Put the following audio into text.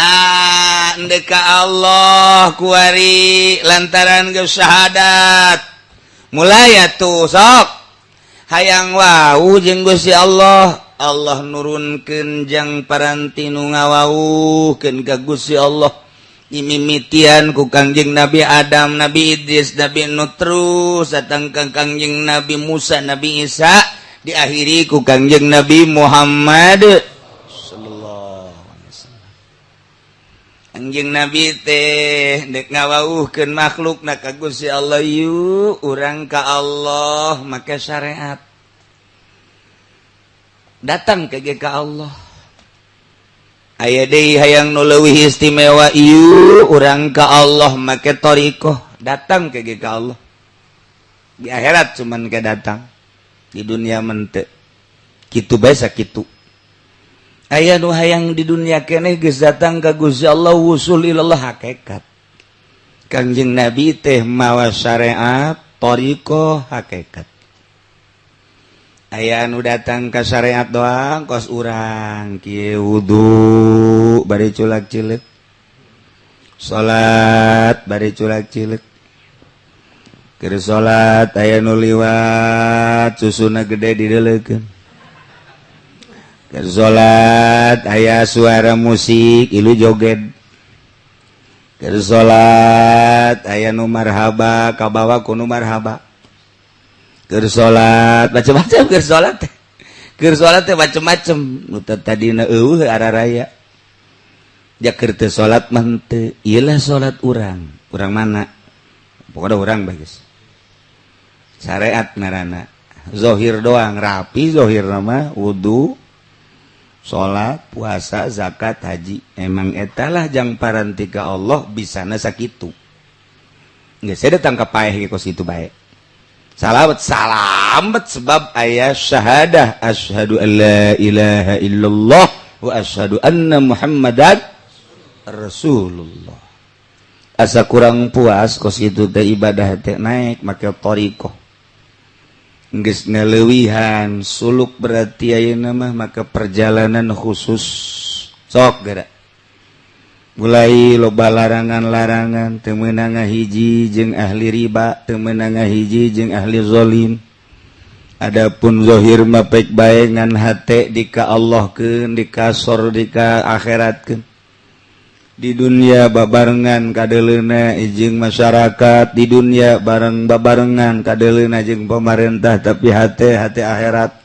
nah deka Allah kuari lantaran gesyahadat mulai tuh sok. Hayang wahu jenggo si Allah. Allah nurun kenjang parantinu ngawauken kagusi Allah. Imimitian ku Kangjeng Nabi Adam Nabi Idris Nabi Nutrus datang ke Kangjeng Nabi Musa Nabi Isa diakhiri ku Kangjeng Nabi Muhammad. anjing nabi teh dek ngawauhkeun makhluk na ka Gusti Allah. Yu urang ka Allah make syariat. Datang ke ge ka Allah. Aya deui hayang nu leuwih istimewa. Yu urang ka Allah make tariqah datang ke ge ka Allah. Di akhirat cuman ke datang. Di dunia mente. Kitu bae sakitu. aya nu hayang di dunia keneh geus datang ka Gusti Allah wusul ilallah hakikat. Kangjeng Nabi teh mawa syariat tariqah hakikat. Aya anu datang ka syariat doang kos urang kieu wudu bari culak cilik salat bari culak cilik keur salat aya nu liwat susuna gede dideleukeun salat aya suara musik ilu joget. Salat aya numarhaba kabawa ku numarhaba salat macam-macam salat salat macam-macam tadi raya Jakarta salat mente ialah salat urang. Kurang mana? Pokoknya orang bagus syariat narana. Zohir doang rapi zohir nama wudhu salat puasa zakat haji. Emang etalah jangan parantika Allah bisa sakit nggak saya datang ke payah kos itu baik salawat salamet sebab ayah syahadah. Asyhadu alla ilaha illallah wa asyhadu anna muhammadan rasulullah. Asa kurang puas kos itu teh ibadah teh naik make torikoh nalewihan suluk berarti aya nama maka perjalanan khusus. Sok gerak mulai loba larangan-larangan temenanga hiji jeung ahli riba temenanga hiji jeung ahli zolim. Adapun dhohir mapek bayangan hat di ka Allah ke dika sor dika akhirat ke di dunia babarengan kadelena ijing masyarakat di dunia bareng babarengan kadelena jeung pemerintah tapi hati hati akhirat.